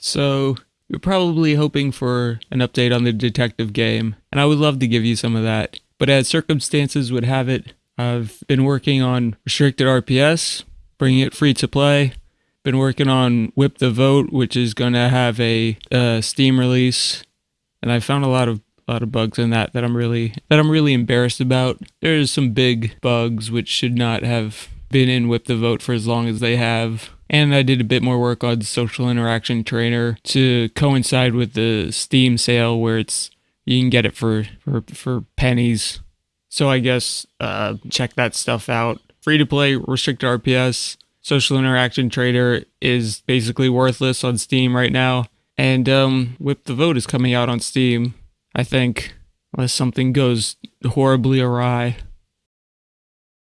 So, you're probably hoping for an update on the detective game, and I would love to give you some of that. But as circumstances would have it, I've been working on restricted RPS, bringing it free to play. Been working on Whip the Vote, which is going to have a uh, Steam release, and I found a lot of a lot of bugs in that that I'm really that I'm really embarrassed about. There's some big bugs which should not have been in Whip the Vote for as long as they have. And I did a bit more work on the Social Interaction Trainer to coincide with the Steam sale where it's you can get it for for, for pennies. So I guess uh, check that stuff out. Free to play, restricted RPS. Social Interaction Trainer is basically worthless on Steam right now. And um, Whip the Vote is coming out on Steam, I think, unless something goes horribly awry.